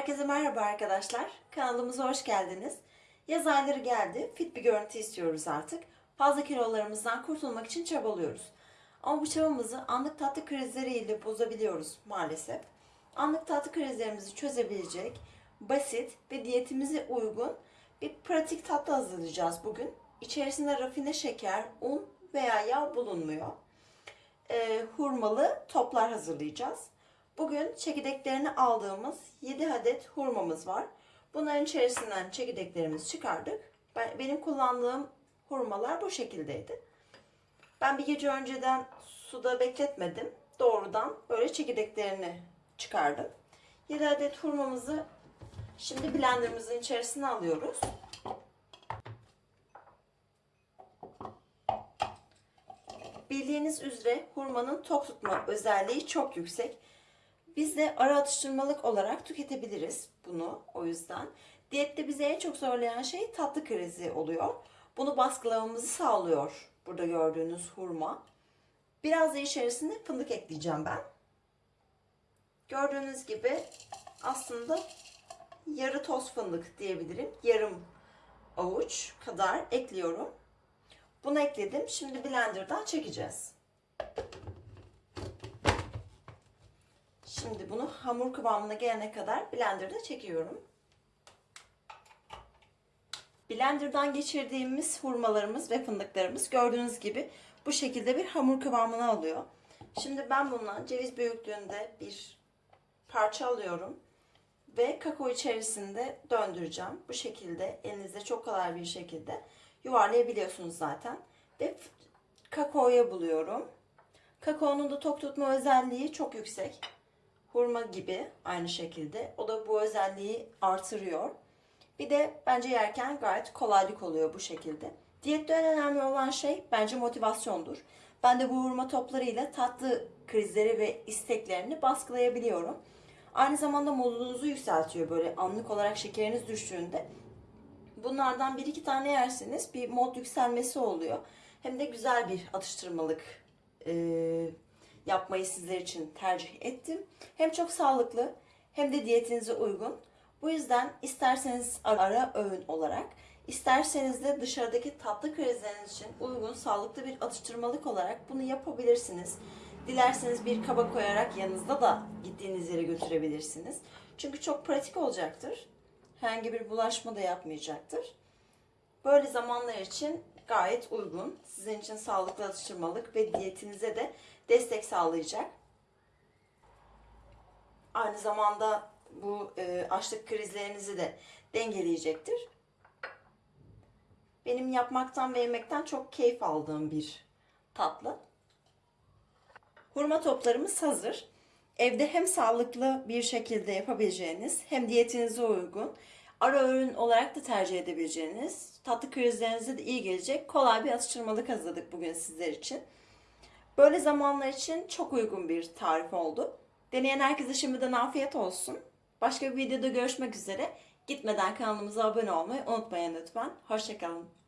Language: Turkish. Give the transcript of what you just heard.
Herkese merhaba arkadaşlar. Kanalımıza hoş geldiniz. Yaz ayları geldi. Fit bir görüntü istiyoruz artık. Fazla kilolarımızdan kurtulmak için çabalıyoruz. Ama bu çabamızı anlık tatlı krizleriyle bozabiliyoruz maalesef. Anlık tatlı krizlerimizi çözebilecek basit ve diyetimize uygun bir pratik tatlı hazırlayacağız bugün. İçerisinde rafine şeker, un veya yağ bulunmuyor. Ee, hurmalı toplar hazırlayacağız. Bugün çekirdeklerini aldığımız 7 adet hurmamız var. Bunların içerisinden çekirdeklerimizi çıkardık. Ben, benim kullandığım hurmalar bu şekildeydi. Ben bir gece önceden suda bekletmedim. Doğrudan böyle çekirdeklerini çıkardım. 7 adet hurmamızı şimdi blenderımızın içerisine alıyoruz. Bildiğiniz üzere hurmanın tok tutma özelliği çok yüksek. Biz de ara atıştırmalık olarak tüketebiliriz bunu o yüzden. Diyette bizi en çok zorlayan şey tatlı krizi oluyor. Bunu baskılamamızı sağlıyor burada gördüğünüz hurma. Biraz da içerisine fındık ekleyeceğim ben. Gördüğünüz gibi aslında yarı toz fındık diyebilirim. Yarım avuç kadar ekliyorum. Bunu ekledim. Şimdi blenderdan çekeceğiz. Şimdi bunu hamur kıvamına gelene kadar blenderda çekiyorum. Blenderdan geçirdiğimiz hurmalarımız ve fındıklarımız gördüğünüz gibi bu şekilde bir hamur kıvamına alıyor. Şimdi ben bundan ceviz büyüklüğünde bir parça alıyorum ve kakao içerisinde döndüreceğim. Bu şekilde elinizde çok kolay bir şekilde yuvarlayabiliyorsunuz zaten. Ve kakaoya buluyorum. Kakaonun da tok tutma özelliği çok yüksek hurma gibi aynı şekilde. O da bu özelliği artırıyor. Bir de bence yerken gayet kolaylık oluyor bu şekilde. Diyette en önemli olan şey bence motivasyondur. Ben de bu hurma toplarıyla tatlı krizleri ve isteklerini baskılayabiliyorum. Aynı zamanda modunuzu yükseltiyor böyle anlık olarak şekeriniz düştüğünde. Bunlardan bir iki tane yerseniz bir mod yükselmesi oluyor. Hem de güzel bir atıştırmalık ee, yapmayı sizler için tercih ettim. Hem çok sağlıklı hem de diyetinize uygun. Bu yüzden isterseniz ara öğün olarak, isterseniz de dışarıdaki tatlı krizleriniz için uygun, sağlıklı bir atıştırmalık olarak bunu yapabilirsiniz. Dilerseniz bir kaba koyarak yanınızda da gittiğiniz yere götürebilirsiniz. Çünkü çok pratik olacaktır. Herhangi bir bulaşma da yapmayacaktır. Böyle zamanlar için gayet uygun. Sizin için sağlıklı atıştırmalık ve diyetinize de destek sağlayacak. Aynı zamanda bu e, açlık krizlerinizi de dengeleyecektir. Benim yapmaktan ve yemekten çok keyif aldığım bir tatlı. Hurma toplarımız hazır. Evde hem sağlıklı bir şekilde yapabileceğiniz hem diyetinize uygun ara öğün olarak da tercih edebileceğiniz tatlı krizlerinize de iyi gelecek kolay bir atıştırmalık hazırladık bugün sizler için. Böyle zamanlar için çok uygun bir tarif oldu. Deneyen herkese şimdiden afiyet olsun. Başka bir videoda görüşmek üzere. Gitmeden kanalımıza abone olmayı unutmayın lütfen. Hoşçakalın.